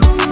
Bye.